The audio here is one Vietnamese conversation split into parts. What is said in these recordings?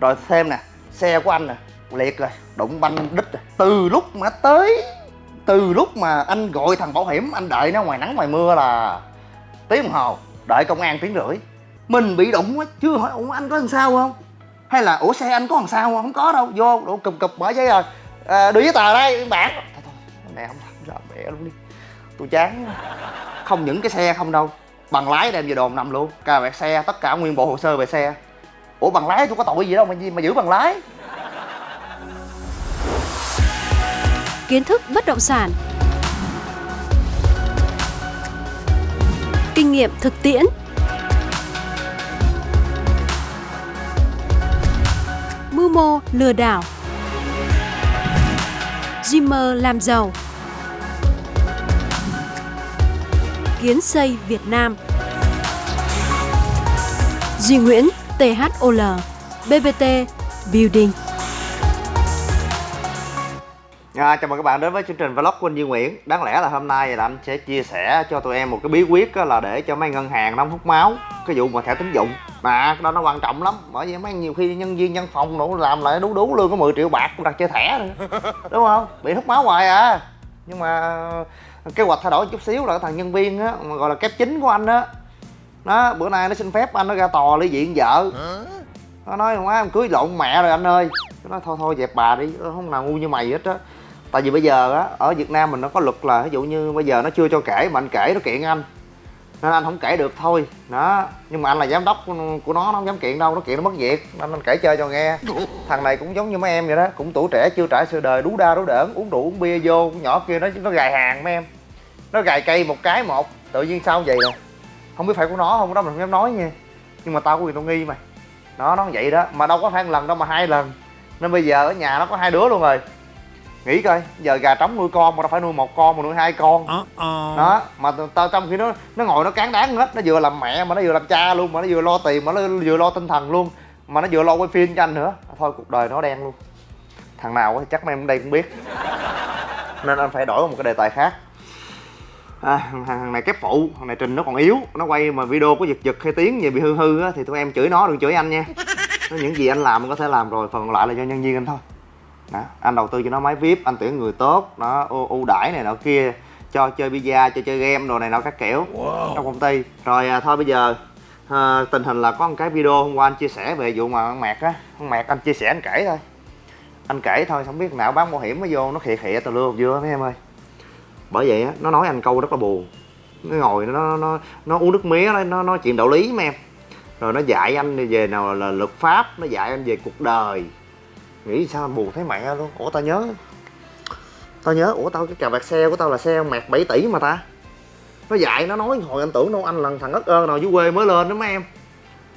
rồi xem nè xe của anh nè liệt rồi đụng banh đít rồi. Từ lúc mà tới từ lúc mà anh gọi thằng bảo hiểm anh đợi nó ngoài nắng ngoài mưa là tiếng đồng hồ đợi công an tiếng rưỡi. Mình bị đụng á chưa hỏi ủa anh có làm sao không? Hay là ủa xe anh có làm sao không? Không có đâu vô đổ cụp cụp mở giấy rồi. À, đưa giấy tờ đây bản thôi thôi mẹ không làm ra mẹ luôn đi. Tôi chán không những cái xe không đâu bằng lái đem về đồn nằm luôn. Cà vẹt xe tất cả nguyên bộ hồ sơ về xe ủa bằng lái tôi có tội gì đâu mà gì mà giữ bằng lái? Kiến thức bất động sản, kinh nghiệm thực tiễn, mưu mô lừa đảo, Dreamer làm giàu, kiến xây Việt Nam, Duy Nguyễn THOL, BBT Building. À, chào mừng các bạn đến với chương trình vlog của anh Duy Nguyễn Đáng lẽ là hôm nay là anh sẽ chia sẻ cho tụi em một cái bí quyết là để cho mấy ngân hàng nó hút máu Cái vụ mà thẻ tín dụng Mà cái đó nó quan trọng lắm Bởi vì mấy nhiều khi nhân viên văn phòng nó làm lại đú đú lương có 10 triệu bạc cũng đặt chơi thẻ nữa Đúng không? Bị hút máu hoài à Nhưng mà kế hoạch thay đổi chút xíu là cái thằng nhân viên á mà gọi là kép chính của anh á nó bữa nay nó xin phép anh nó ra tòa ly diện vợ. Nó nói, má, em cưới lộn mẹ rồi anh ơi. Nó nói, thôi thôi, dẹp bà đi, không nào ngu như mày hết á. Tại vì bây giờ á, ở việt nam mình nó có luật là, ví dụ như bây giờ nó chưa cho kể, mà anh kể nó kiện anh. Nên anh không kể được thôi. Đó, nhưng mà anh là giám đốc của nó nó không dám kiện đâu, nó kiện nó mất việc. Nên anh kể chơi cho nghe. Thằng này cũng giống như mấy em vậy đó, cũng tuổi trẻ, chưa trải sự đời, đú đa, đú đỡn, uống rượu, uống bia vô con nhỏ kia nó nó gài hàng mấy em. Nó gài cây một cái một, tự nhiên sao vậy nè? Không biết phải của nó không đó mình không dám nói nha. Nhưng mà tao có quyền tao nghi mày nó nó vậy đó. Mà đâu có phải một lần đâu mà hai lần. Nên bây giờ ở nhà nó có hai đứa luôn rồi. Nghĩ coi. Giờ gà trống nuôi con mà đâu phải nuôi một con mà nuôi hai con. Đó mà tao trong khi nó nó ngồi nó cán đáng hết. Nó vừa làm mẹ mà nó vừa làm cha luôn mà nó vừa lo tiền mà nó vừa lo tinh thần luôn. Mà nó vừa lo quay phim cho anh nữa. Thôi cuộc đời nó đen luôn. Thằng nào thì chắc mấy em ở đây cũng biết. Nên anh phải đổi một cái đề tài khác à, thằng này kép phụ thằng này trình nó còn yếu. Nó quay mà video có giật giật hay tiếng gì bị hư hư á thì tụi em chửi nó đừng chửi anh nha. Những gì anh làm có thể làm rồi phần còn lại là do nhân viên anh thôi. Đó. anh đầu tư cho nó máy vip anh tuyển người tốt nó ưu đãi này nọ kia cho chơi pizza cho chơi game đồ này nọ các kiểu. Wow. trong công ty. Rồi à, thôi bây giờ à, tình hình là có một cái video hôm qua anh chia sẻ về vụ mà ăn mẹt á. Ăn mẹt anh chia sẻ anh kể thôi. Anh kể thôi không biết nào bán bảo hiểm mới vô nó khịa khịa tao lưa vừa mấy em ơi bởi vậy á, nó nói anh câu rất là buồn. Nó ngồi, nó nó nó uống nước mía, nó nó nói chuyện đạo lý mấy em. Rồi nó dạy anh về nào là luật pháp, nó dạy anh về cuộc đời. Nghĩ sao buồn thấy mẹ luôn. Ủa tao nhớ tao nhớ, ủa tao cái cà vạt xe của tao là xe mẹt 7 tỷ mà ta. Nó dạy, nó nói hồi anh tưởng đâu anh là thằng ất ơn nào dưới quê mới lên đó mấy em.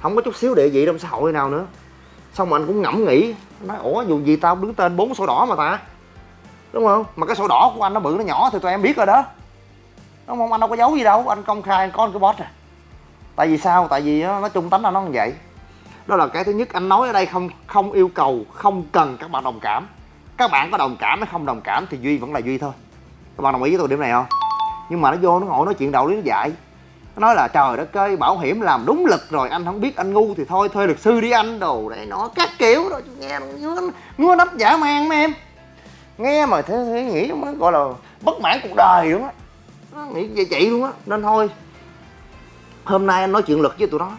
Không có chút xíu địa vị trong xã hội nào nữa. Xong mà anh cũng ngẫm nghĩ nói, ủa, dù gì tao đứng tên bốn sổ đỏ mà ta đúng không? Mà cái sổ đỏ của anh nó bự nó nhỏ thì tụi em biết rồi đó. Đúng không? Anh đâu có giấu gì đâu anh công khai anh có cái boss à. Tại vì sao? Tại vì nó, nó trung tánh là nó như vậy. Đó là cái thứ nhất anh nói ở đây không không yêu cầu không cần các bạn đồng cảm. Các bạn có đồng cảm hay không đồng cảm thì duy vẫn là duy thôi. Các bạn đồng ý với tôi điểm này không? Nhưng mà nó vô nó ngồi nói chuyện đạo lý nó dạy. Nó nói là trời đất ơi bảo hiểm làm đúng lực rồi anh không biết anh ngu thì thôi thuê luật sư đi anh. Đồ để nó các kiểu rồi nghe ngứa ngứa nắp giả man mấy em nghe mà thế, thế nghĩ nó gọi là bất mãn cuộc đời đúng á. Nó nghĩ vậy chị luôn á nên thôi. Hôm nay anh nói chuyện lực với tụi nó.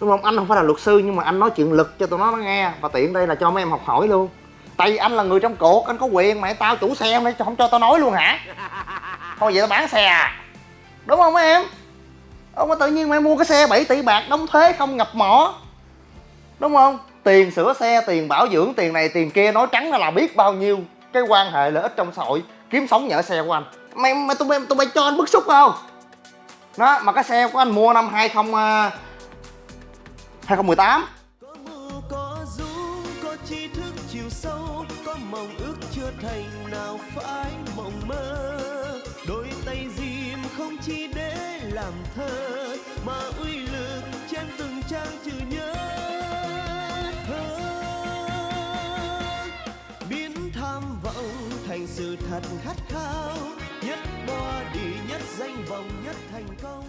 Đúng không? Anh không phải là luật sư nhưng mà anh nói chuyện lực cho tụi nó nó nghe. Và tiện đây là cho mấy em học hỏi luôn. Tại vì anh là người trong cuộc anh có quyền mà tao chủ xe mày không cho tao nói luôn hả? Thôi vậy tao bán xe à. Đúng không mấy em? Ông mà tự nhiên mày mua cái xe 7 tỷ bạc đóng thuế không ngập mỏ. Đúng không tiền sửa xe, tiền bảo dưỡng, tiền này, tiền kia, nói trắng là biết bao nhiêu cái quan hệ lợi ích trong xã hội. Kiếm sống nhờ xe của anh. Mày mày, tụi mày tụi mày cho anh bức xúc không? Đó, mà cái xe của anh mua năm 20 2018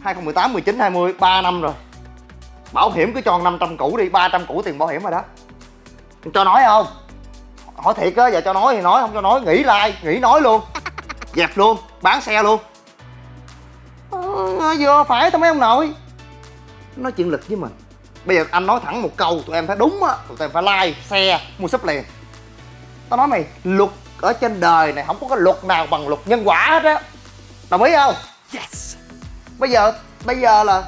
2018 19 20 3 năm rồi. Bảo hiểm cứ cho 500 củ đi 300 củ tiền bảo hiểm rồi đó. Cho nói không? Hỏi thiệt á giờ cho nói thì nói không cho nói nghỉ like nghỉ nói luôn. Dẹp luôn bán xe luôn. Ờ, vừa phải thôi mấy ông nội. Nói chuyện lịch với mình. Bây giờ anh nói thẳng một câu tụi em thấy đúng á tụi em phải like xe mua súp liền. Tao nói mày luật ở trên đời này không có cái luật nào bằng luật nhân quả hết á. Đồng ý không? Yes bây giờ bây giờ là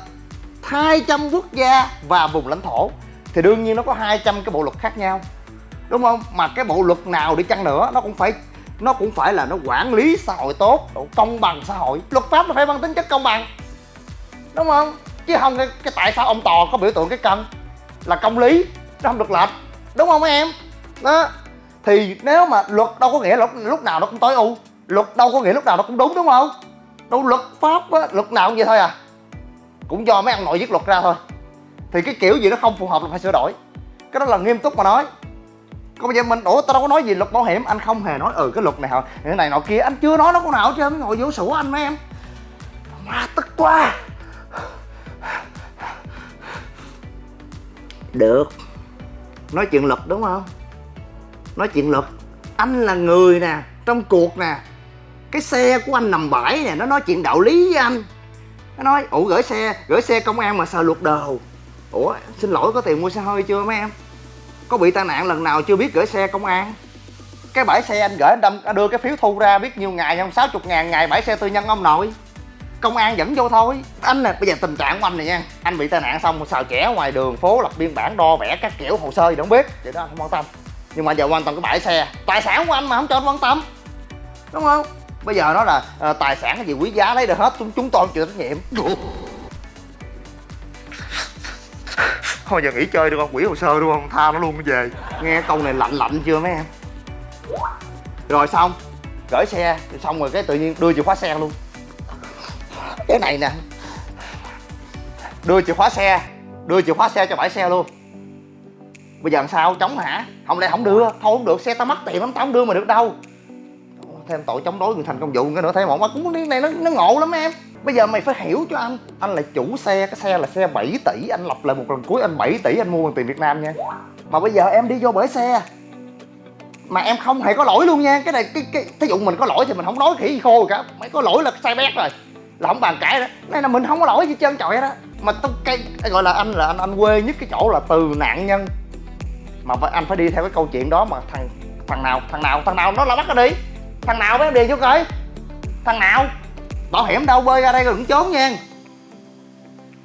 200 quốc gia và vùng lãnh thổ. Thì đương nhiên nó có 200 cái bộ luật khác nhau đúng không? Mà cái bộ luật nào đi chăng nữa nó cũng phải nó cũng phải là nó quản lý xã hội tốt độ công bằng xã hội. Luật pháp nó phải mang tính chất công bằng đúng không? Chứ không cái, cái tại sao ông tò có biểu tượng cái cân là công lý nó không được lệch đúng không mấy em? Đó. Thì nếu mà luật đâu có nghĩa là lúc, lúc nào nó cũng tối ưu luật đâu có nghĩa lúc nào nó cũng đúng đúng không? Đâu luật pháp á, luật nào cũng vậy thôi à. Cũng do mấy ông nội viết luật ra thôi. Thì cái kiểu gì nó không phù hợp là phải sửa đổi. Cái đó là nghiêm túc mà nói. Còn bây giờ mình, ủa, tao đâu có nói gì luật bảo hiểm. Anh không hề nói ừ cái luật này hả? Cái này nọ kia, anh chưa nói nó có nào chứ trơn. Ngồi vô sủa anh mấy em. Ma tức quá. Được. Nói chuyện luật đúng không? Nói chuyện luật. Anh là người nè, trong cuộc nè cái xe của anh nằm bãi nè, nó nói chuyện đạo lý với anh. Nó nói ủ gửi xe gửi xe công an mà sợ luật đồ? Ủa, xin lỗi, có tiền mua xe hơi chưa mấy em? Có bị tai nạn lần nào chưa biết gửi xe công an? Cái bãi xe anh gửi anh đâm anh đưa cái phiếu thu ra biết nhiêu ngày không? Sáu chục ngàn ngày bãi xe tư nhân ông nội. Công an dẫn vô thôi. Anh nè, bây giờ tình trạng của anh này nha, anh bị tai nạn xong xào trẻ ngoài đường, phố lập biên bản, đo vẽ các kiểu, hồ sơ gì đâu biết. Vậy đó anh không quan tâm. Nhưng mà giờ quan tâm cái bãi xe, tài sản của anh mà không cho anh quan tâm. Đúng không? Bây giờ nó là ờ, tài sản cái gì quý giá lấy được hết chúng chúng tôi chịu trách nhiệm. Thôi giờ nghỉ chơi được không? Quỷ hồ sơ đúng không? Tha nó luôn về. Nghe câu này lạnh lạnh chưa mấy em? Rồi xong gửi xe xong rồi cái tự nhiên đưa chìa khóa xe luôn. Cái này nè đưa chìa khóa xe đưa chìa khóa xe cho bãi xe luôn. Bây giờ làm sao? Chống hả? Không lẽ không đưa. Thôi không được xe tao mất tiền lắm tao không đưa mà được đâu thêm tội chống đối người thành công vụ cái nữa. Thêm một mà cũng cái này nó nó ngộ lắm em. Bây giờ mày phải hiểu cho anh anh là chủ xe, cái xe là xe 7 tỷ, anh lập lại một lần cuối, anh 7 tỷ anh mua bằng tiền việt nam nha. Mà bây giờ em đi vô bởi xe, mà em không hề có lỗi luôn nha. Cái này, cái cái, thí dụ mình có lỗi thì mình không nói khỉ gì khô rồi cả. Mày có lỗi là sai bét rồi, là không bàn cãi đó. Này là mình không có lỗi gì trơn trọi đó mà tôi cái gọi là anh là anh anh quê nhất cái chỗ là từ nạn nhân. Mà anh phải đi theo cái câu chuyện đó mà thằng thằng nào thằng nào thằng nào nó là bắt nó đi thằng nào với em điền vô coi? Thằng nào? Bảo hiểm đâu bơi ra đây rồi cũng trốn nha.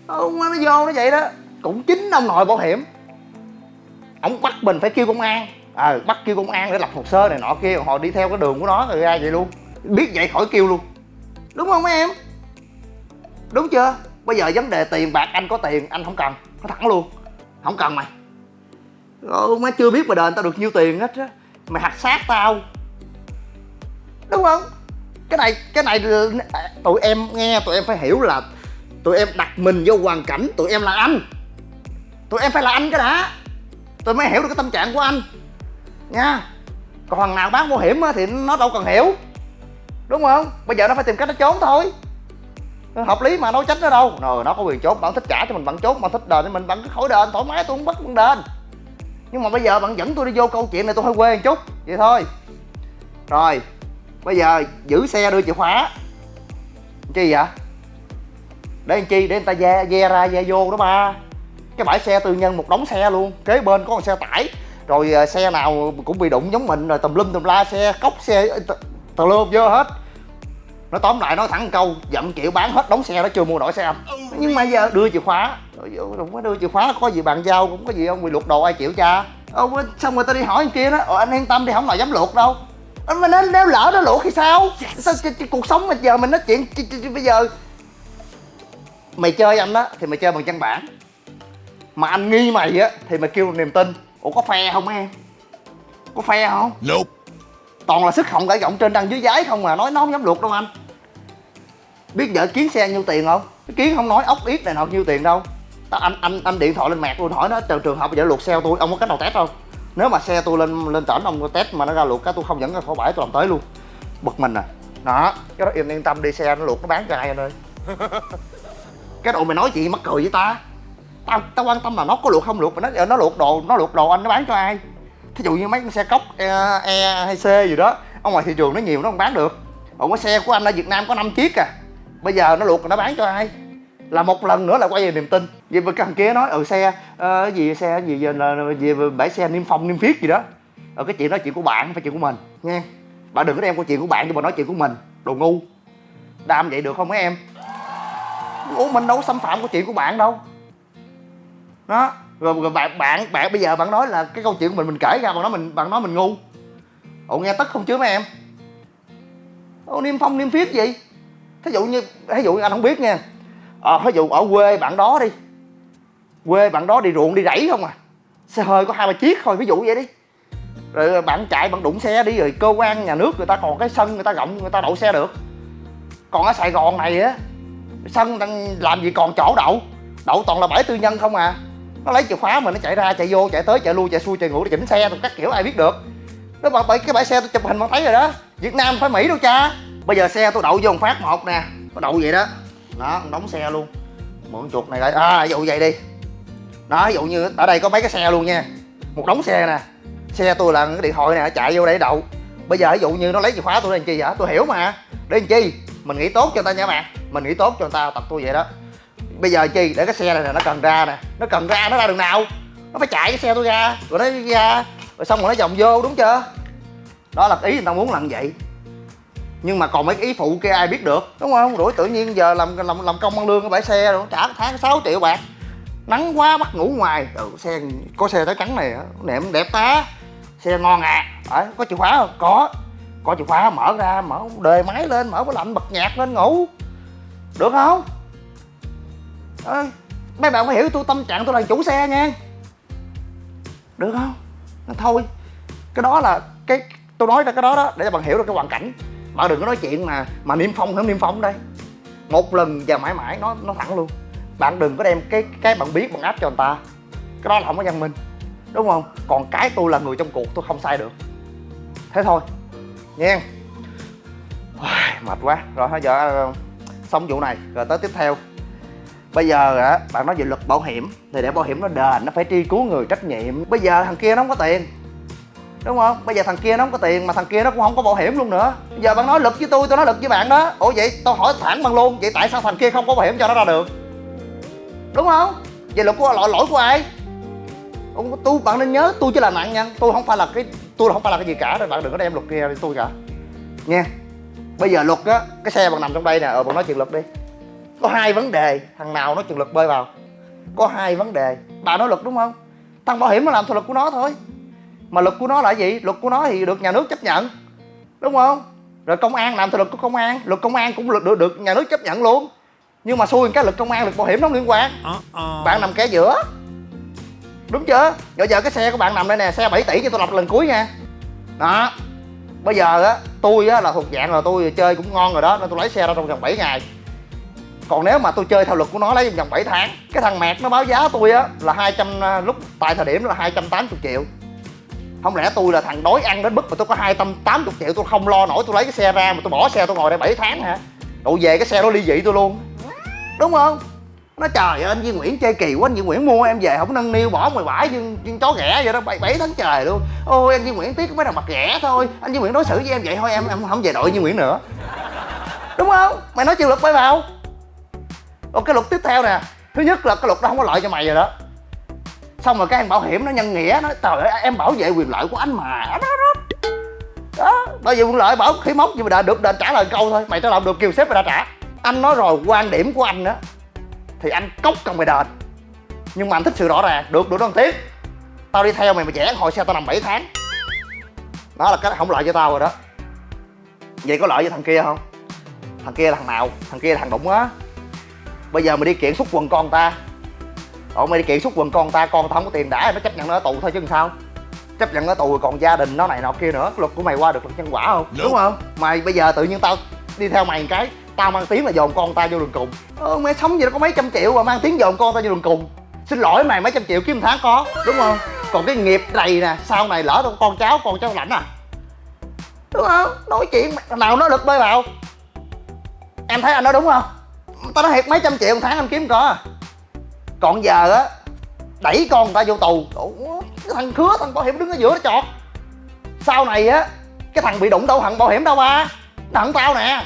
Ông nó vô nó vậy đó. Cũng chính ông nội bảo hiểm. Ông bắt mình phải kêu công an. Ờ bắt kêu công an để lập hồ sơ này nọ kia họ đi theo cái đường của nó rồi ra vậy luôn. Biết vậy khỏi kêu luôn. Đúng không mấy em? Đúng chưa? Bây giờ vấn đề tiền bạc anh có tiền anh không cần. Nó thẳng luôn. Không cần mày. Ô, má chưa biết mà đền tao được nhiêu tiền hết á. Mày hạch sát tao đúng không? Cái này cái này ờ, tụi em nghe, tụi em phải hiểu là tụi em đặt mình vô hoàn cảnh, tụi em là anh. Tụi em phải là anh cái đã. Tụi mới hiểu được cái tâm trạng của anh. Nha. Còn thằng nào bán bảo hiểm thì nó đâu cần hiểu. Đúng không? Bây giờ nó phải tìm cách nó trốn thôi. Hợp lý mà, đâu tránh nó đâu. Rồi nó có quyền trốn bạn thích trả cho mình bạn trốn bạn thích đền thì mình bạn cứ khỏi đền, thoải mái, tôi không bắt bạn đền. Nhưng mà bây giờ bạn dẫn tôi đi vô câu chuyện này, tôi hơi quê một chút. Vậy thôi. Rồi bây giờ giữ xe đưa chìa khóa. Chi vậy? Để làm chi? Để người ta ve ve ra, ve vô đó ba. Cái bãi xe tư nhân một đống xe luôn. Kế bên có một xe tải. Rồi à, xe nào cũng bị đụng giống mình, rồi tùm lum tùm la, xe cốc, xe tùm lum vô hết. Nó tóm lại, nói thẳng câu dậm chịu bán hết đống xe đó, chưa mua nổi xe anh nhưng mà giờ đưa chìa khóa. Rồi đừng có đưa chìa khóa có gì bàn giao, cũng có gì không bị luộc đồ ai chịu cha. Ông xong rồi tao đi hỏi anh kia đó anh yên tâm đi, không nào dám luộc đâu mà nếu, nếu lỡ nó luộc thì sao? Sao cái, cái cuộc sống mà giờ mình nói chuyện ch- ch- ch- bây giờ? Mày chơi anh á thì mày chơi bằng văn bản. Mà anh nghi mày á thì mày kêu niềm tin. Ủa có phe không em? Có phe không? Nope. Toàn là sức họng cãi giọng trên đằng dưới giấy không mà nói nó không dám luộc đâu anh. Biết vợ kiến xe nhiêu tiền không? Kiến không nói ốc yết này nọ nhiêu tiền đâu. Tao- anh anh anh điện thoại lên mẹt tôi hỏi nó trường trường hợp giờ luộc xe tôi ông có cách nào test không nếu mà xe tôi lên lên tỉnh ông test mà nó ra luộc cái tôi không dẫn ra khỏi bãi tôi làm tới luôn. Bực mình à. Đó cái đó im yên tâm đi xe nó luộc nó bán cho ai anh ơi. Cái đồ mày nói gì mắc cười với ta. Tao tao quan tâm là nó có luộc không luộc mà nó nó luộc đồ nó luộc đồ anh nó bán cho ai? Thí dụ như mấy con xe cốc e, e hay c gì đó ở ngoài thị trường nó nhiều nó không bán được. Còn cái xe của anh ở việt nam có 5 chiếc à. Bây giờ nó luộc nó bán cho ai? Là một lần nữa là quay về niềm tin. Vì cái thằng kia nói ừ xe uh, gì xe gì giờ là về bãi xe niêm phong niêm phiết gì đó. Ở cái chuyện đó chuyện của bạn không phải chuyện của mình nha bạn đừng có đem câu chuyện của bạn cho bà nói chuyện của mình đồ ngu. Đam vậy được không mấy em? Ủa mình đâu có xâm phạm câu chuyện của bạn đâu. Đó rồi, rồi bạn bạn bạn bây giờ bạn nói là cái câu chuyện của mình mình kể ra bạn nói mình bạn nói mình ngu. Ủa nghe tức không chứ mấy em? Ủa niêm phong niêm phiết gì? Thí dụ như thí dụ như anh không biết nha à, ví dụ ở quê bạn đó đi. Quê bạn đó đi ruộng đi rẫy không à? Xe hơi có hai ba chiếc thôi ví dụ vậy đi. Rồi ờ, bạn chạy bạn đụng xe đi rồi cơ quan nhà nước người ta còn cái sân người ta rộng người ta đậu xe được. Còn ở sài gòn này á sân đang làm gì còn chỗ đậu? Đậu toàn là bãi tư nhân không à? Nó lấy chìa khóa mà nó chạy ra chạy vô chạy tới chạy lui chạy xuôi chạy ngủ để chỉnh xe tụi các kiểu ai biết được. Nó bảo cái bãi xe tôi chụp hình mà thấy rồi đó. Việt nam phải mỹ đâu cha. Bây giờ xe tôi đậu vô một phát một nè. Nó đậu vậy đó đó đóng xe luôn. Mượn chuột này lại à ví dụ vậy đi. Đó, ví dụ như ở đây có mấy cái xe luôn nha. Một đống xe nè. Xe tôi là cái điện thoại nè, chạy vô đây đậu. Bây giờ ví dụ như nó lấy chìa khóa tôi làm chi vậy? Tôi hiểu mà. Để làm chi? Mình nghĩ tốt cho người ta nha bạn. Mình nghĩ tốt cho người ta, tập tôi vậy đó. Bây giờ chi? Để cái xe này nè, nó cần ra nè. Nó cần ra, nó ra đường nào? Nó phải chạy cái xe tôi ra. Rồi nó ra. Rồi xong rồi nó vòng vô, đúng chưa? Đó là ý người ta muốn làm vậy nhưng mà còn mấy cái ý phụ kia ai biết được? Đúng không? Rủi tự nhiên giờ làm làm làm công ăn lương ở bãi xe rồi trả tháng 6 triệu bạc. Nắng quá bắt ngủ ngoài. Ừ, xe có xe tới trắng này nệm đẹp tá. Xe ngon à. Đấy, có chìa khóa không? Có. Có chìa khóa mở ra mở đề máy lên mở cái lạnh bật nhạc lên ngủ. Được không? À, mấy bạn phải hiểu tôi tâm trạng tôi là chủ xe nha. Được không? Thôi cái đó là cái tôi nói ra cái đó đó để cho bạn hiểu được cái hoàn cảnh bạn đừng có nói chuyện mà mà niêm phong không niêm phong đây một lần và mãi mãi, nó nó thẳng luôn. Bạn đừng có đem cái cái bạn biết, bạn áp cho người ta. Cái đó là không có văn minh, đúng không? Còn cái tôi là người trong cuộc, tôi không sai được. Thế thôi nha mệt quá. Rồi hết giờ ờ, xong vụ này, rồi tới tiếp theo. Bây giờ á, bạn nói về luật bảo hiểm, thì để bảo hiểm nó đền, nó phải tri cứu người trách nhiệm. Bây giờ thằng kia nó không có tiền đúng không? Bây giờ thằng kia nó không có tiền mà thằng kia nó cũng không có bảo hiểm luôn nữa. Giờ bạn nói lực với tôi tôi nói lực với bạn đó. Ủa vậy tôi hỏi thẳng bằng luôn, vậy tại sao thằng kia không có bảo hiểm cho nó ra được? Đúng không? Vậy lỗi của lỗi lỗi của ai? Tôi, bạn nên nhớ tôi chỉ là nạn nhân tôi không phải là cái, tôi không phải là cái gì cả, nên bạn đừng có đem luật kia đi tôi cả. Nha. Bây giờ luật á, cái xe bạn nằm trong đây nè ờ bạn nói chuyện luật đi. Có hai vấn đề, thằng nào nói chuyện luật bơi vào. Có hai vấn đề. Bà nói luật đúng không? Thằng bảo hiểm nó làm theo luật của nó thôi mà luật của nó là gì? Luật của nó thì được nhà nước chấp nhận. Đúng không? Rồi công an làm theo luật của công an. Luật công an cũng được được, được nhà nước chấp nhận luôn. Nhưng mà xui cái luật công an luật bảo hiểm nó không liên quan. Bạn nằm kẻ giữa. Đúng chưa? Rồi giờ cái xe của bạn nằm đây nè xe 7 tỷ cho tôi đọc lần cuối nha. Đó. Bây giờ á tôi á là thuộc dạng là tôi chơi cũng ngon rồi đó nên tôi lấy xe ra trong vòng 7 ngày. Còn nếu mà tôi chơi theo luật của nó lấy trong vòng 7 tháng cái thằng mẹt nó báo giá tôi á là 200 à, lúc tại thời điểm là 280 triệu không lẽ tôi là thằng đói ăn đến mức mà tôi có 280 triệu tôi không lo nổi tôi lấy cái xe ra mà tôi bỏ xe tôi ngồi đây 7 tháng hả? Đậu về cái xe đó ly dị tôi luôn. Đúng không? Nó trời ơi, anh Duy Nguyễn chơi kỳ quá, anh Duy Nguyễn mua em về không nâng niu, bỏ ngoài bãi nhưng nhưng chó ghẻ vậy đó, bảy bảy tháng trời luôn. Ôi, anh Duy Nguyễn tiếc mấy thằng mặt ghẻ thôi. Anh Duy Nguyễn đối xử với em vậy thôi, em em không về đội Duy Nguyễn nữa. Đúng không? Mày nói chưa luật bay vào. Còn cái luật tiếp theo nè. Thứ nhất là cái luật đó không có lợi cho mày rồi đó xong rồi cái anh bảo hiểm nó nhân nghĩa nó trời ơi, em bảo vệ quyền lợi của anh mà. Đó đó đó. Bảo vệ quyền lợi bảo khí móc nhưng mà đã được đền trả lời câu thôi. Mày trả lời được kiều sếp mày đã trả. Anh nói rồi, quan điểm của anh đó thì anh cốc cần mày đền. Nhưng mà anh thích sự rõ ràng. Được được đơn tiếng tao đi theo mày mà trẻ hồi xe tao nằm 7 tháng. Đó là cái không lợi cho tao rồi đó. Vậy có lợi với thằng kia không? Thằng kia là thằng nào? Thằng kia là thằng đụng á. Bây giờ mày đi kiện xúc quần con ta ủa mày đi kiện xúc quần con ta con tao không có tiền đã nó chấp nhận nó ở tù thôi chứ làm sao? Chấp nhận ở tù còn gia đình nó này nọ kia nữa luật của mày qua được luật nhân quả không? Đúng không? Mày bây giờ tự nhiên tao đi theo mày một cái tao mang tiếng là dồn con ta vô đường cùng. Ờ, mày sống gì nó có mấy trăm triệu mà mang tiếng dồn con ta vô đường cùng. Xin lỗi mày mấy trăm triệu kiếm tháng có đúng không? Còn cái nghiệp này nè sau này lỡ tao con cháu con cháu lãnh à? Đúng không? Nói chuyện nào nó lực bơi vào. Em thấy anh nói đúng không? Tao nói thiệt mấy trăm triệu một tháng anh kiếm có à còn giờ á đẩy con người ta vô tù. Ủa, cái thằng khứa thằng bảo hiểm đứng ở giữa nó chọt. Sau này á cái thằng bị đụng đâu thằng bảo hiểm đâu ba? Nó hận tao nè.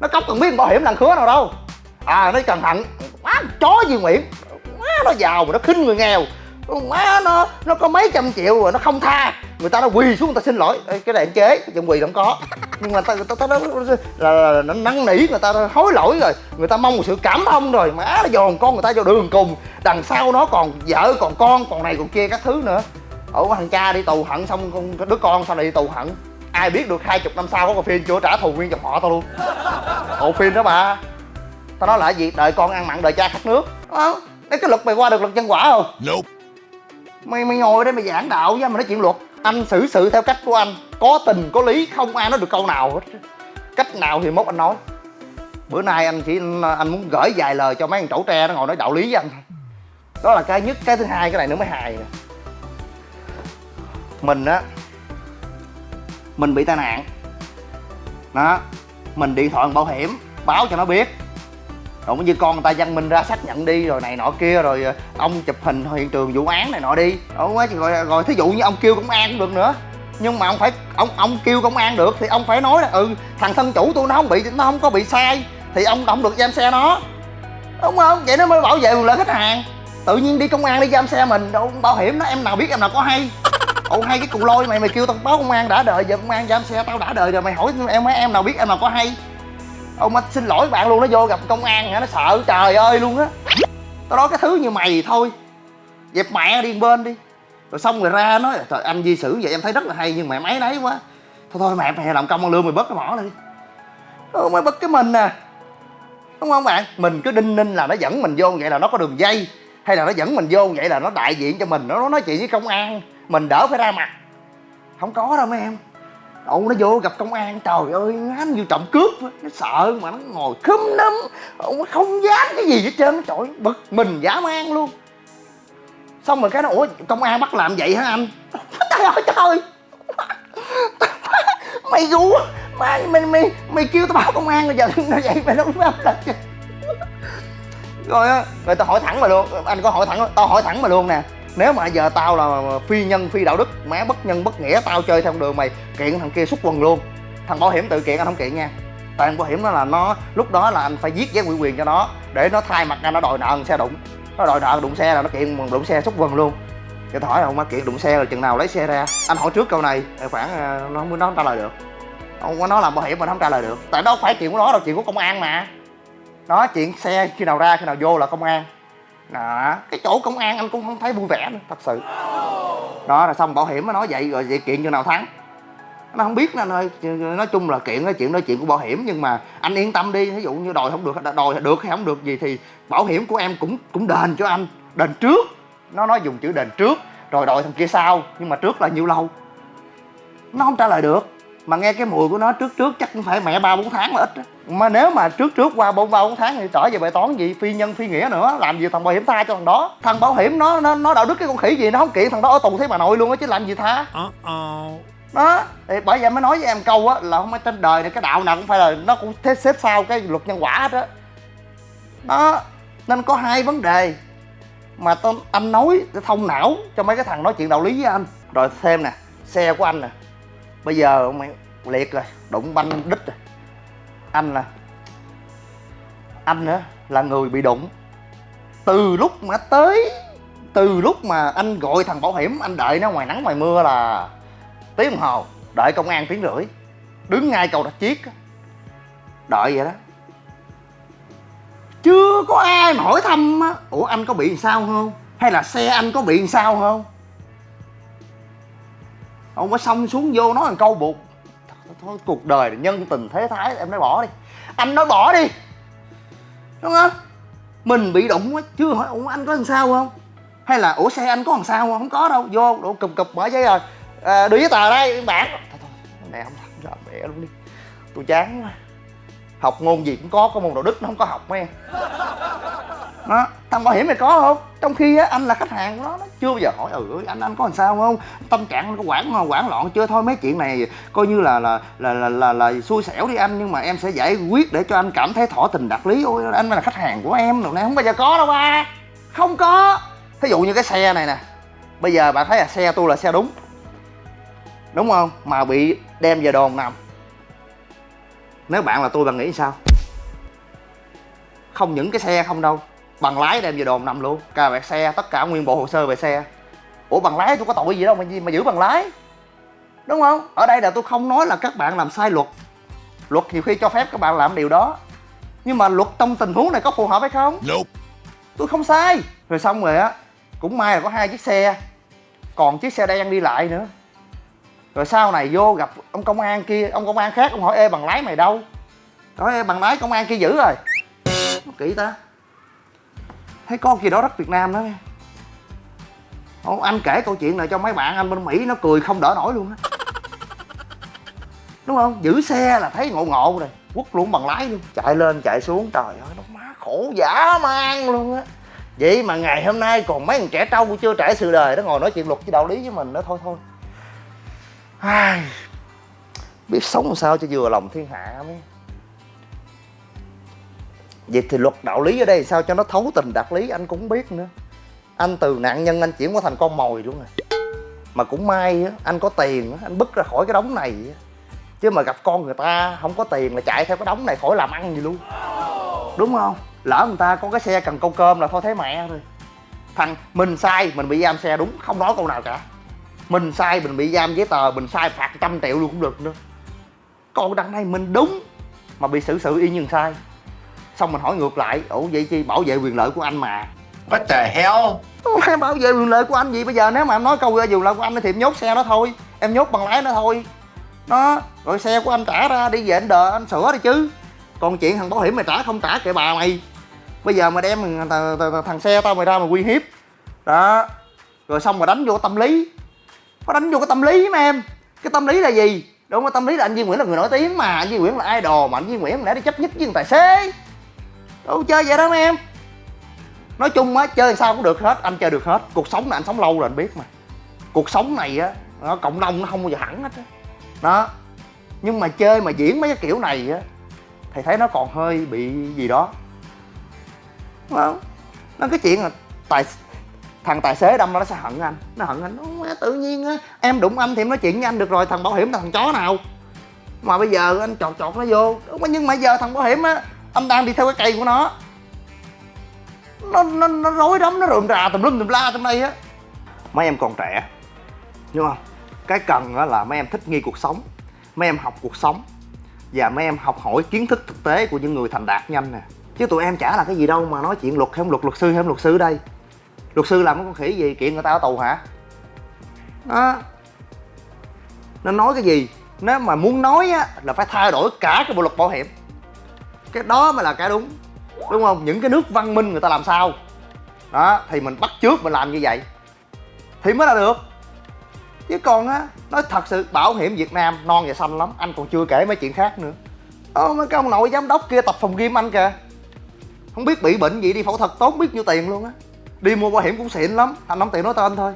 Nó cóc cần biết bảo hiểm thằng khứa nào đâu. À nó cần thằng má chó gì Nguyễn? Má nó giàu mà nó khinh người nghèo. Má nó nó có mấy trăm triệu rồi nó không tha người ta nó quỳ xuống người ta xin lỗi. Ê, cái này anh chế chuyện quỳ không có. Nhưng mà ta ta, ta, ta là, là, nó năn nỉ người ta hối lỗi rồi. Người ta mong một sự cảm thông rồi. Má nó dồn con người ta vô đường cùng. Đằng sau nó còn vợ còn con còn này còn kia các thứ nữa. Ủa thằng cha đi tù hận xong con đứa con sao lại đi tù hận. Ai biết được hai chục năm sau có còn phim chưa trả thù nguyên dòng họ tao luôn. Bộ phim đó bà. Tao nói là gì? Đợi con ăn mặn đợi cha khát nước. Đó đấy cái luật mày qua được luật nhân quả không? Nope. mày mày ngồi đây mày giảng đạo với mà nói chuyện luật anh xử sự theo cách của anh. Có tình, có lý, không ai nói được câu nào hết. Cách nào thì mốt anh nói. Bữa nay anh chỉ, anh muốn gửi vài lời cho mấy thằng trẩu tre nó ngồi nói đạo lý với anh thôi. Đó là cái nhất, cái thứ hai, cái này nữa mới hài nè. Mình á, mình bị tai nạn. Đó, mình điện thoại bảo hiểm, báo cho nó biết rồi như con người ta văn minh ra xác nhận đi rồi này nọ kia rồi ờ, ông chụp hình hiện trường vụ án này nọ đi. Đúng quá rồi, rồi thí dụ như ông kêu công an cũng được nữa. Nhưng mà ông phải ông ông kêu công an được thì ông phải nói là ừ thằng thân chủ tôi nó không bị nó không có bị sai thì ông không được giam xe nó. Đúng không? Vậy nó mới bảo vệ quyền lợi khách hàng. Tự nhiên đi công an đi giam xe mình đâu bảo hiểm nó em nào biết em nào có hay. Ồ hay cái cù lôi mày mày kêu tao báo công an đã đợi giờ công an giam xe tao đã đợi rồi mày hỏi em mấy em nào biết em nào có hay ông anh xin lỗi bạn luôn nó vô gặp công an hả? Nó sợ trời ơi luôn á. Tao nói cái thứ như mày thôi. Dẹp mẹ đi bên đi. Rồi xong rồi ra nói trời anh di xử vậy em thấy rất là hay nhưng mà máy nấy quá. Thôi thôi mẹ mày làm công ăn lương mày bớt cái mỏ đi. Ừ, mày bớt cái mình nè đúng không bạn? Mình cứ đinh ninh là nó dẫn mình vô vậy là nó có đường dây hay là nó dẫn mình vô vậy là nó đại diện cho mình nó nói chuyện với công an mình đỡ phải ra mặt. Không có đâu mấy em. Ông nó vô gặp công an trời ơi anh vô trộm cướp. Nó sợ mà nó ngồi khúm núm. Ông nó không dám cái gì hết trơn. Trời ơi, bực mình giả man luôn. Xong rồi cái nó ủa công an bắt làm vậy hả anh? Trời ơi trời mày gu mày mày mày mày kêu tao báo công an rồi giờ nó vậy mày đâu có làm rồi á rồi tao hỏi thẳng mà luôn. Anh có hỏi thẳng tao hỏi thẳng mà luôn nè nếu mà giờ tao là phi nhân, phi đạo đức má bất nhân bất nghĩa, tao chơi theo đường mày, kiện thằng kia xúc quần luôn. Thằng bảo hiểm tự kiện, anh không kiện nha. Tại bảo hiểm đó là nó, lúc đó là anh phải viết giấy ủy quyền cho nó, để nó thay mặt ra nó đòi nợ xe đụng. Nó đòi nợ đụng xe là nó kiện đụng xe xúc quần luôn. Cái thỏi hỏi là không má kiện đụng xe là chừng nào lấy xe ra? Anh hỏi trước câu này khoảng ờ, nó mới, nó không trả lời được. Ông có nói làm bảo hiểm mà nó không trả lời được. Tại đó không phải chuyện của nó đâu, chuyện của công an mà. Đó, chuyện xe khi nào ra, khi nào vô là công an đó. Cái chỗ công an anh cũng không thấy vui vẻ nữa, thật sự. Đó là xong bảo hiểm nó nói vậy, rồi vậy kiện chừng nào thắng. Nó không biết nó ơi nói chung là kiện nói chuyện nói chuyện của bảo hiểm, nhưng mà anh yên tâm đi ví dụ như đòi không được, đòi được hay không được gì thì bảo hiểm của em cũng cũng đền cho anh. Đền trước. Nó nói dùng chữ đền trước, rồi đòi thằng kia sau, nhưng mà trước là nhiêu lâu? Nó không trả lời được mà nghe cái mùi của nó trước trước chắc cũng phải mẹ ba bốn tháng là ít á. mà nếu mà trước trước qua bốn ba bốn tháng thì trở về bài toán gì phi nhân phi nghĩa nữa làm gì thằng bảo hiểm tha cho thằng đó? Thằng bảo hiểm nó nó nó đạo đức cái con khỉ gì nó không kiện thằng đó ở tù thế bà nội luôn á chứ làm gì tha? Đó thì bởi vậy mới nói với em câu á là không phải trên đời này cái đạo nào cũng phải là nó cũng thế xếp sau cái luật nhân quả hết á. Đó nên có hai vấn đề mà tôi anh nói để thông não cho mấy cái thằng nói chuyện đạo lý với anh. Rồi thêm nè xe của anh nè bây giờ ông mày liệt rồi, đụng banh đít rồi. Anh là anh nữa là người bị đụng. Từ lúc mà tới từ lúc mà anh gọi thằng bảo hiểm, anh đợi nó ngoài nắng ngoài mưa là tiếng đồng hồ, đợi công an tiếng rưỡi. Đứng ngay cầu rạch chiếc đợi vậy đó. Chưa có ai mà hỏi thăm á, ủa, anh có bị sao không? Hay là xe anh có bị sao không? Ông mới xong xuống vô nói một câu buộc. Thôi, thôi cuộc đời nhân tình thế thái em nói bỏ đi. Anh nói bỏ đi. Đúng không? Mình bị đụng quá chưa hỏi ủa anh có làm sao không? Hay là ủa xe anh có làm sao không? Không có đâu. Vô đổ cụp cụp mở giấy rồi. À, đưa giấy tờ đây bản thôi thôi mẹ không làm mẹ luôn đi. Tôi chán quá học môn gì cũng có có môn đạo đức nó không có học mấy em. Đó thằng bảo hiểm này có không? Trong khi á anh là khách hàng của nó nó chưa bao giờ hỏi ừ anh anh có làm sao không? Tâm trạng anh có quản quản loạn chưa? Thôi mấy chuyện này coi như là là là là là, là xui xẻo đi anh nhưng mà em sẽ giải quyết để cho anh cảm thấy thỏa tình đạt lý. Ôi anh là khách hàng của em rồi này không bao giờ có đâu ba. Không có. Thí dụ như cái xe này nè bây giờ bạn thấy là xe tôi là xe đúng. Đúng không? Mà bị đem về đồn nằm nếu bạn là tôi bạn nghĩ sao? Không những cái xe không đâu bằng lái đem về đồn nằm luôn. Cà vẹt xe tất cả nguyên bộ hồ sơ về xe. Ủa bằng lái tôi có tội gì đâu mà gì mà giữ bằng lái? Đúng không? Ở đây là tôi không nói là các bạn làm sai luật. Luật nhiều khi cho phép các bạn làm điều đó. Nhưng mà luật trong tình huống này có phù hợp hay không? Nope. tôi không sai. Rồi xong rồi á cũng may là có hai chiếc xe. Còn chiếc xe đen đi lại nữa rồi sau này vô gặp ông công an kia ông công an khác ông hỏi ê bằng lái mày đâu? Nói ê bằng lái công an kia giữ rồi. Nó kỹ ta. Thấy con gì đó rất việt nam đó. Nghe Ồ, anh kể câu chuyện này cho mấy bạn anh bên mỹ nó cười không đỡ nổi luôn á. Đúng không? Giữ xe là thấy ngộ ngộ rồi quất luôn bằng lái luôn. Chạy lên chạy xuống trời ơi nó má khổ dã man luôn á. Vậy mà ngày hôm nay còn mấy thằng trẻ trâu chưa trải sự đời nó ngồi nói chuyện luật với đạo lý với mình đó thôi thôi. Ai, biết sống làm sao cho vừa lòng thiên hạ mới. Vậy thì luật đạo lý ở đây sao cho nó thấu tình đạt lý anh cũng biết nữa. Anh từ nạn nhân anh chuyển qua thành con mồi luôn rồi mà cũng may á anh có tiền á anh bứt ra khỏi cái đống này á. Chứ mà gặp con người ta không có tiền là chạy theo cái đống này khỏi làm ăn gì luôn. Đúng không? Lỡ người ta có cái xe cần câu cơm là thôi thấy mẹ rồi thằng mình sai mình bị giam xe đúng không nói câu nào cả mình sai mình bị giam giấy tờ mình sai phạt trăm triệu luôn cũng được nữa. Còn đằng này mình đúng mà bị xử sự y như sai. Xong mình hỏi ngược lại ủa vậy chi? Bảo vệ quyền lợi của anh mà. What the hell? Bảo vệ quyền lợi của anh gì? Bây giờ nếu mà em nói câu quyền lợi của anh thì em nhốt xe đó thôi. Em nhốt bằng lái nó thôi. Nó rồi xe của anh trả ra đi về anh đợi anh sửa đi chứ. Còn chuyện thằng bảo hiểm mày trả không trả kệ bà mày. Bây giờ mà đem thằng, thằng, thằng, thằng xe tao mày ra mà uy hiếp. Đó rồi xong mà đánh vô tâm lý nó đánh vô cái tâm lý mà em. Cái tâm lý là gì? Đúng không tâm lý là anh Duy Nguyễn là người nổi tiếng mà. Anh Duy Nguyễn là idol mà. Anh Duy Nguyễn lẽ đi chấp nhất với thằng tài xế. Đâu chơi vậy đó mấy em. Nói chung á, chơi sao cũng được hết. Anh chơi được hết. Cuộc sống này anh sống lâu rồi anh biết mà. Cuộc sống này á, nó cộng đồng nó không bao giờ hẳn hết á. Đó. Nhưng mà chơi mà diễn mấy cái kiểu này á thầy thấy nó còn hơi bị gì đó. Đúng không? Nó cái chuyện là tài thằng tài xế đâm nó sẽ hận anh. Nó hận anh nó tự nhiên á, em đụng anh thì em nói chuyện với anh được rồi, thằng bảo hiểm là thằng chó nào? Mà bây giờ anh chọt chọt nó vô. Đúng nhưng mà giờ thằng bảo hiểm á, anh đang đi theo cái cây của nó. Nó nó nó rối rắm, nó rườm rà tùm lum tùm la trong đây á. Mấy em còn trẻ, đúng không? Cái cần á là mấy em thích nghi cuộc sống, mấy em học cuộc sống, và mấy em học hỏi kiến thức thực tế của những người thành đạt nhanh nè. Chứ tụi em chả là cái gì đâu mà nói chuyện luật hay không luật luật sư hay không luật sư đây luật sư làm cái con khỉ gì? Kiện người ta ở tù hả? Đó nó nói cái gì? Nếu mà muốn nói á, là phải thay đổi cả cái bộ luật bảo hiểm. Cái đó mới là cái đúng đúng không? Những cái nước văn minh người ta làm sao? Đó, thì mình bắt trước mình làm như vậy thì mới là được. Chứ còn á, nói thật sự, bảo hiểm việt nam non và xanh lắm, anh còn chưa kể mấy chuyện khác nữa. Ô mấy cái ông nội giám đốc kia tập phòng gym anh kìa. Không biết bị bệnh gì đi phẫu thuật, tốn biết nhiêu tiền luôn á đi mua bảo hiểm cũng xịn lắm. Anh đóng tiền nói tên thôi.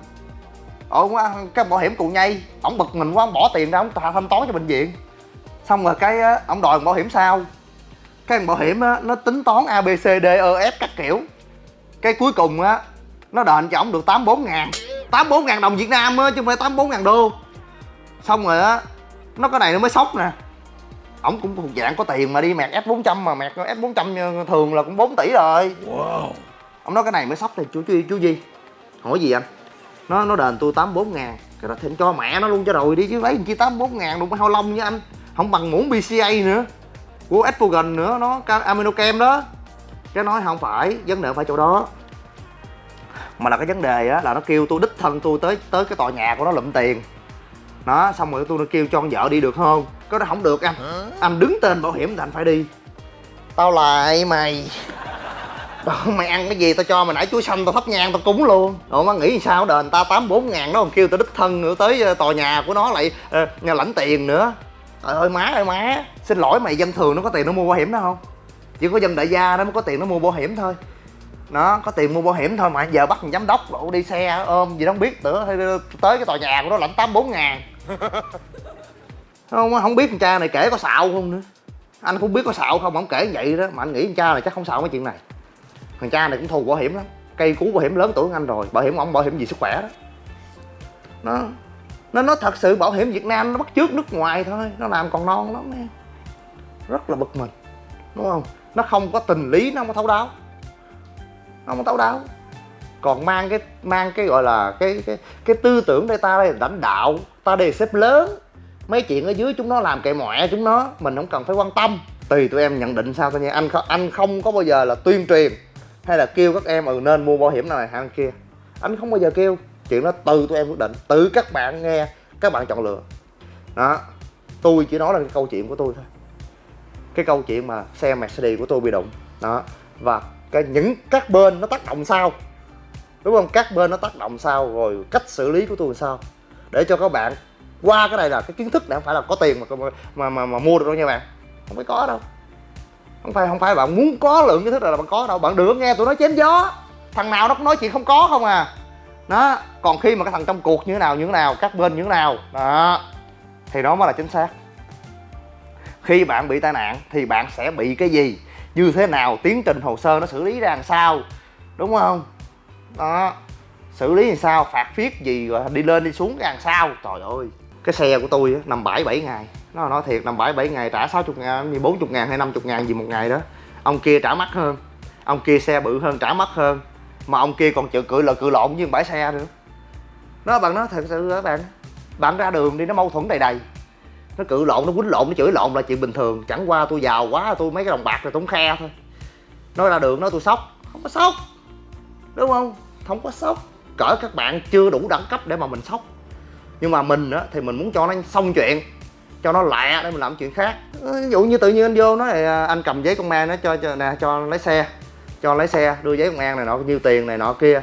Ờ, Ở cái bảo hiểm cụ nhây. Ổng bực mình quá ông bỏ tiền ra ông thanh toán cho bệnh viện. Xong rồi cái ổng ông đòi bảo hiểm sao cái bảo hiểm, á, nó tính toán a b c d e f các kiểu. Cái cuối cùng, á, nó đền cho ổng được tám bốn ngàn. tám bốn ngàn đồng việt nam á, chứ không phải tám bốn ngàn đô. Xong rồi, á, nó cái này nó mới sốc nè. Ổng cũng thuộc dạng có tiền mà đi mẹt s 400 mà mẹt s 400 thường là cũng 4 tỷ rồi. Wow ông nói cái này mới sốc thì chú chú chú gì hỏi gì anh? Nó nó đền tôi tám bốn ngàn. Cái đó anh cho mẹ nó luôn cho rồi đi chứ lấy chi tám bốn ngàn đụng hao lông với anh. Không bằng muỗng bca nữa. Của Estrogen nữa nó ca- aminochem đó. Cái nói không phải vấn đề không phải chỗ đó. Mà là cái vấn đề á là nó kêu tôi đích thân tôi tới tới cái tòa nhà của nó lụm tiền. Nó xong rồi tôi nó kêu cho con vợ đi được không? Cái đó không được anh. Anh đứng tên bảo hiểm thì anh phải đi. Tao lại mày mày ăn cái gì tao cho mày nãy chuối xanh tao thắp nhang tao cúng luôn. Rồi má nghĩ sao đền ta tám bốn ngàn nó còn kêu tao đích thân nữa tới ờ, tòa nhà của nó lại ờ, nhà lãnh tiền nữa. Trời ơi má ơi má. Xin lỗi mày dân thường nó có tiền nó mua bảo hiểm đó không? Chỉ có dân đại gia nó mới có tiền nó mua bảo hiểm thôi. Nó có tiền mua bảo hiểm thôi mà giờ bắt giám đốc lộ đi xe ôm gì đó không biết nữa hay tới cái tòa nhà của nó lãnh tám bốn ngàn. Không không biết con cha này kể có xạo không nữa. Anh cũng biết có xạo không ông kể vậy đó mà anh nghĩ con cha này chắc không xạo mấy chuyện này thằng cha này cũng thù bảo hiểm lắm. Cây cú bảo hiểm lớn tuổi anh rồi. Bảo hiểm ông, bảo hiểm gì sức khỏe đó. Nó nó nó thật sự bảo hiểm Việt Nam nó bắt chước nước ngoài thôi. Nó làm còn non lắm em rất là bực mình, đúng không? Nó không có tình lý, nó không có thấu đáo. Nó không có thấu đáo. Còn mang cái mang cái gọi là cái cái cái tư tưởng đây ta đây là lãnh đạo, ta đây là sếp lớn. Mấy chuyện ở dưới chúng nó làm kệ mọe chúng nó, mình không cần phải quan tâm. Tùy tụi em nhận định sao thôi nha. Anh anh không có bao giờ là tuyên truyền hay là kêu các em ừ nên mua bảo hiểm nào này hay kia. Anh không bao giờ kêu. Chuyện đó từ tụi em quyết định tự các bạn nghe các bạn chọn lựa. Đó tôi chỉ nói là cái câu chuyện của tôi thôi. Cái câu chuyện mà xe Mercedes của tôi bị đụng. Đó và cái những các bên nó tác động sao? Đúng không? Các bên nó tác động sao? Rồi cách xử lý của tôi sao? Để cho các bạn qua cái này là cái kiến thức này không phải là có tiền mà mà mà, mà mua được đâu nha bạn. Không phải có đâu không phải không phải, bạn muốn có lượng kiến thức là bạn có đâu. Bạn được nghe tụi nó chém gió. Thằng nào nó cũng nói chuyện không có không à. Đó, còn khi mà cái thằng trong cuộc như thế nào, như thế nào, các bên như thế nào. Đó, thì đó mới là chính xác. Khi bạn bị tai nạn thì bạn sẽ bị cái gì? Như thế nào? Tiến trình hồ sơ nó xử lý ra làm sao? Đúng không? Đó, xử lý làm sao? Phạt phiết gì? Rồi đi lên đi xuống ra làm sao? Trời ơi, cái xe của tôi nằm bãi 7 ngày nó nói thiệt nằm bãi 7 ngày, trả 60 ngàn như 40 ngàn hay 50 ngàn gì một ngày đó. Ông kia trả mắc hơn, ông kia xe bự hơn, trả mắc hơn, mà ông kia còn chịu cự là cự lộn với bãi xe nữa. Nó bạn nói thật sự các bạn? Bạn ra đường đi, nó mâu thuẫn đầy đầy. Nó cự lộn, nó quýnh lộn, nó chửi lộn là chuyện bình thường. Chẳng qua tôi giàu quá, tôi mấy cái đồng bạc rồi tôi không khe thôi. Nói ra đường nói tôi sốc. Không có sốc, đúng không? Không có sốc. Cỡ các bạn chưa đủ đẳng cấp để mà mình sốc. Nhưng mà mình á, thì mình muốn cho nó xong chuyện cho nó lẹ để mình làm chuyện khác. Ví dụ như tự nhiên anh vô nói thì à, anh cầm giấy công an nó cho cho nè cho lấy xe cho lấy xe đưa giấy công an này nọ nhiêu tiền này nọ kia.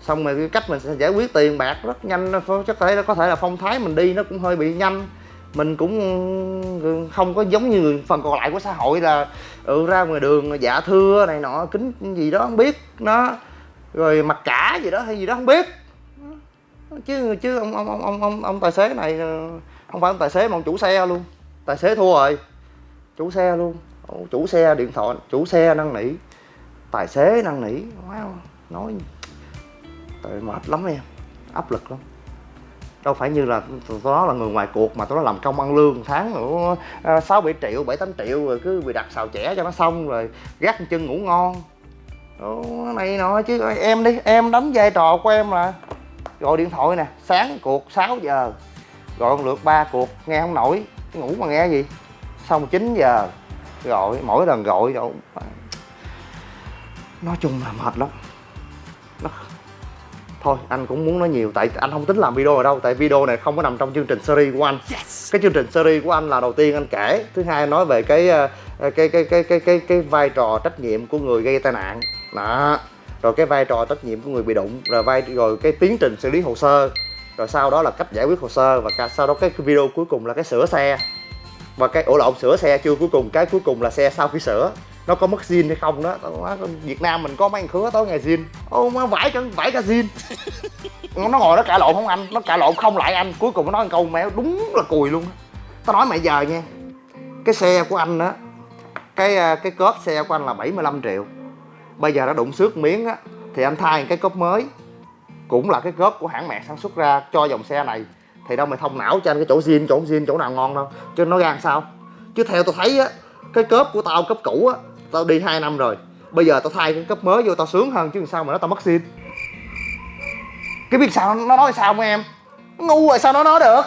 Xong rồi cái cách mình sẽ giải quyết tiền bạc rất nhanh chắc thể có thể là phong thái mình đi nó cũng hơi bị nhanh. Mình cũng không có giống như người phần còn lại của xã hội là ừ, ra ngoài đường dạ thưa này nọ kính gì đó không biết nó rồi mặc cả gì đó hay gì đó không biết. Chứ chứ ông ông ông ông ông, ông tài xế này ờ, không phải ông tài xế mà ông chủ xe luôn. Tài xế thua rồi. Chủ xe luôn. Chủ xe điện thoại chủ xe năn nỉ. Tài xế năn nỉ. Wow, nói tại mệt lắm em. Áp lực lắm. Đâu phải như là tụi nó là người ngoài cuộc mà tụi nó làm công ăn lương tháng nữa à, sáu bảy triệu bảy tám triệu rồi cứ bị đặt xào chẻ cho nó xong rồi gác chân ngủ ngon. Đó này nọ chứ em đi em đánh vai trò của em là gọi điện thoại nè sáng cuộc 6 giờ gọi một lượt ba cuộc nghe không nổi ngủ mà nghe gì? Xong 9 giờ gọi mỗi lần gọi rồi nói chung là mệt lắm. Nó thôi anh cũng muốn nói nhiều tại anh không tính làm video ở đâu tại video này không có nằm trong chương trình series của anh. Yes. cái chương trình series của anh là đầu tiên anh kể thứ hai nói về cái cái cái cái cái cái cái, cái vai trò trách nhiệm của người gây tai nạn. Đó. Rồi cái vai trò trách nhiệm của người bị đụng rồi vai rồi cái tiến trình xử lý hồ sơ rồi sau đó là cách giải quyết hồ sơ và sau đó cái video cuối cùng là cái sửa xe. Và cái ổ lộn sửa xe chưa? Cuối cùng cái cuối cùng là xe sau khi sửa nó có mất zin hay không đó Việt Nam mình có mấy thằng khứa tối ngày zin. Ô má vải cả vải cả zin. Nó ngồi nó cãi lộn không anh? Nó cãi lộn không lại anh. Cuối cùng nó nói câu mẹ đúng là cùi luôn. Tao nói mày giờ nha cái xe của anh á cái à, cái cốp xe của anh là 75 triệu. Bây giờ nó đụng xước miếng á thì anh thay cái cốp mới cũng là cái góp của hãng mẹ sản xuất ra, cho dòng xe này thì đâu mày thông não cho anh cái chỗ zin chỗ zin chỗ nào ngon đâu. Chứ nó gan sao? Chứ theo tôi thấy á, cái cớp của tao cấp cũ á, tao đi 2 năm rồi. Bây giờ tao thay cái cấp mới vô tao sướng hơn chứ sao mà nó tao mất zin cái biết sao nó nói sao không em? Ngu rồi sao nó nói được?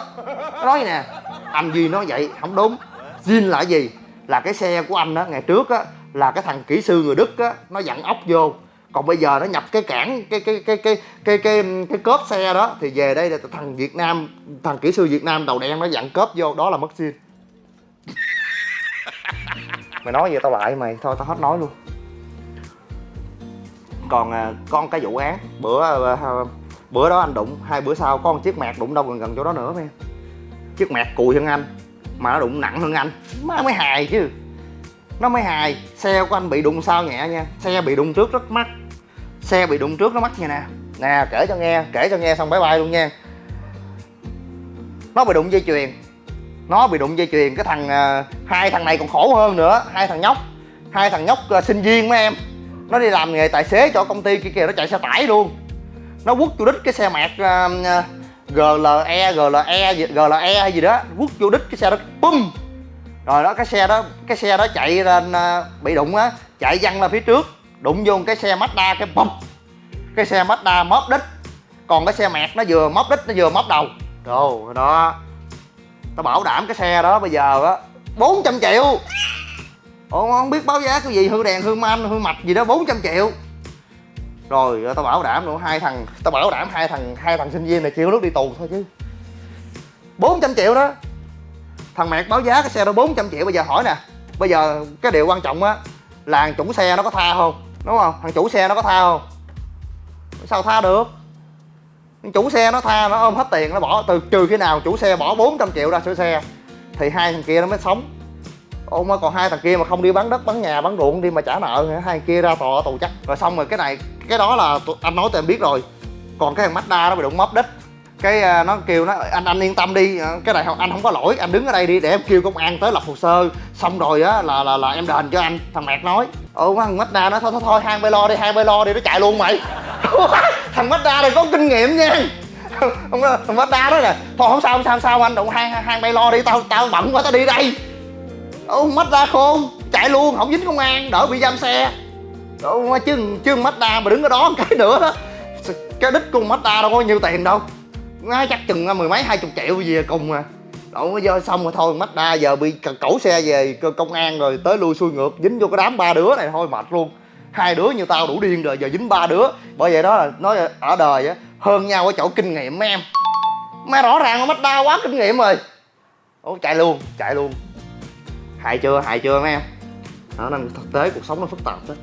Nó nói nè, anh duy nói vậy, không đúng. Zin là gì? Là cái xe của anh á, ngày trước á, là cái thằng kỹ sư người đức á, nó dặn ốc vô còn bây giờ nó nhập cái cản cái cái cái cái cái cái cái cốp xe đó thì về đây là thằng việt nam thằng kỹ sư việt nam đầu đen nó dặn cốp vô đó là mất zin mày nói gì tao lại mày thôi tao hết nói luôn. Còn à, con cái vụ án bữa à, bữa đó anh đụng hai bữa sau con chiếc mẹt đụng đâu gần gần chỗ đó nữa em chiếc mẹt cùi hơn anh mà nó đụng nặng hơn anh má mới hài chứ. Nó mới hài xe của anh bị đụng sao nhẹ nha xe bị đụng trước rất mắc xe bị đụng trước nó mắc nha nè. Nè kể cho nghe kể cho nghe xong bye bye luôn nha. Nó bị đụng dây chuyền. Nó bị đụng dây chuyền cái thằng uh, hai thằng này còn khổ hơn nữa hai thằng nhóc. Hai thằng nhóc uh, sinh viên mấy em. Nó đi làm nghề tài xế cho công ty kia kìa nó chạy xe tải luôn. Nó quất vô đít cái xe mạc uh, à, GLE GLE gì- GLE hay gì đó. Quất vô đít cái xe đó bum. Rồi đó cái xe đó cái xe đó chạy lên uh, bị đụng á chạy văng ra phía trước đụng vô cái xe Mazda cái bụp cái xe Mazda móp đít. Còn cái xe mẹt nó vừa móp đít, nó vừa móp đầu. Rồi đó tao bảo đảm cái xe đó bây giờ á 400 triệu. Ủa, không biết báo giá cái gì, hư đèn, hư manh hư mạch gì đó 400 triệu. Rồi ờ, tao bảo đảm nữa hai thằng, tao bảo đảm hai thằng hai thằng sinh viên này chịu nước đi tù thôi chứ. 400 triệu đó. Thằng mẹt báo giá cái xe đó 400 triệu. Bây giờ hỏi nè, bây giờ cái điều quan trọng á là chủ xe nó có tha không? Đúng không? Thằng chủ xe nó có tha không? Sao tha được? Chủ xe nó tha nó ôm hết tiền nó bỏ. Từ trừ khi nào chủ xe bỏ 400 triệu ra sửa xe, thì hai thằng kia nó mới sống. Ôi mà còn hai thằng kia mà không đi bán đất, bán nhà, bán ruộng, đi mà trả nợ hai thằng kia ra tòa tù chắc. Rồi xong rồi cái này, cái đó là anh nói tụi em biết rồi. Còn cái thằng Mazda nó bị đụng móp đích cái à, nó kêu nó anh anh yên tâm đi à, cái này anh không có lỗi anh đứng ở đây đi để em kêu công an tới lập hồ sơ. Xong rồi á là là là em đền cho anh thằng mẹt nói. Ừ thằng Mazda nó thôi thôi thôi hang bay lo đi hang bay lo đi nó chạy luôn mày. Thằng Mazda này có kinh nghiệm nha. Ông nói- thằng Mazda đó nè thôi không sao không sao không sao anh đụng hang hang hai bay lo đi tao tao bận quá tao đi đây. Ông Mazda khôn chạy luôn không dính công an đỡ bị giam xe. Ừ, chứ chứ Mazda mà đứng ở đó một cái nữa đó cái đích con Mazda đâu có nhiêu tiền đâu nó chắc chừng mười mấy, hai chục triệu gì à, cùng à. Đậu vô xong rồi thôi Mazda giờ bị cẩu xe về công an rồi tới lui xuôi ngược, dính vô cái đám ba đứa này, thôi mệt luôn. Hai đứa như tao đủ điên rồi, giờ dính ba đứa. Bởi vậy đó là nói ở đời á, hơn nhau ở chỗ kinh nghiệm mấy em. Mà rõ ràng là đa quá kinh nghiệm rồi. Ủa, chạy luôn chạy luôn. Hại chưa hại chưa mấy em? Đó, nên thực tế cuộc sống nó phức tạp đó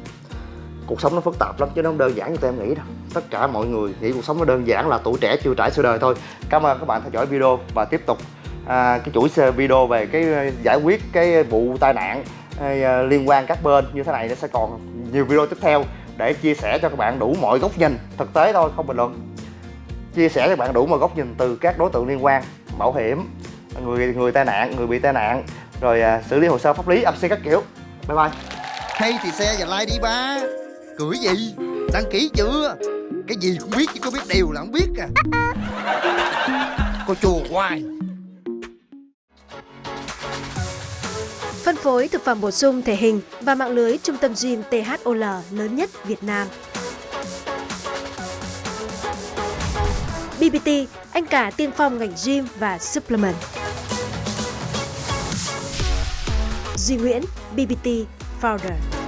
cuộc sống nó phức tạp lắm chứ nó không đơn giản như tụi em nghĩ đâu. Tất cả mọi người nghĩ cuộc sống nó đơn giản là tuổi trẻ chưa trải sự đời thôi. Cảm ơn các bạn theo dõi video và tiếp tục à, cái chuỗi video về cái à, giải quyết cái vụ tai nạn à, liên quan các bên như thế này. Nó sẽ còn nhiều video tiếp theo để chia sẻ cho các bạn đủ mọi góc nhìn. Thực tế thôi không bình luận. Chia sẻ cho các bạn đủ mọi góc nhìn từ các đối tượng liên quan. Bảo hiểm người người tai nạn người bị tai nạn rồi à, xử lý hồ sơ pháp lý âm xe các kiểu. Bye bye. Hay thì xe và like đi ba. Cười gì Đăng ký chưa Cái gì cũng biết chứ có biết điều là không biết à Cô chùa hoài Phân phối thực phẩm bổ sung thể hình và mạng lưới trung tâm gym THOL lớn nhất Việt Nam. BBT, anh cả tiên phong ngành gym và supplement. Duy Nguyễn, BBT Founder.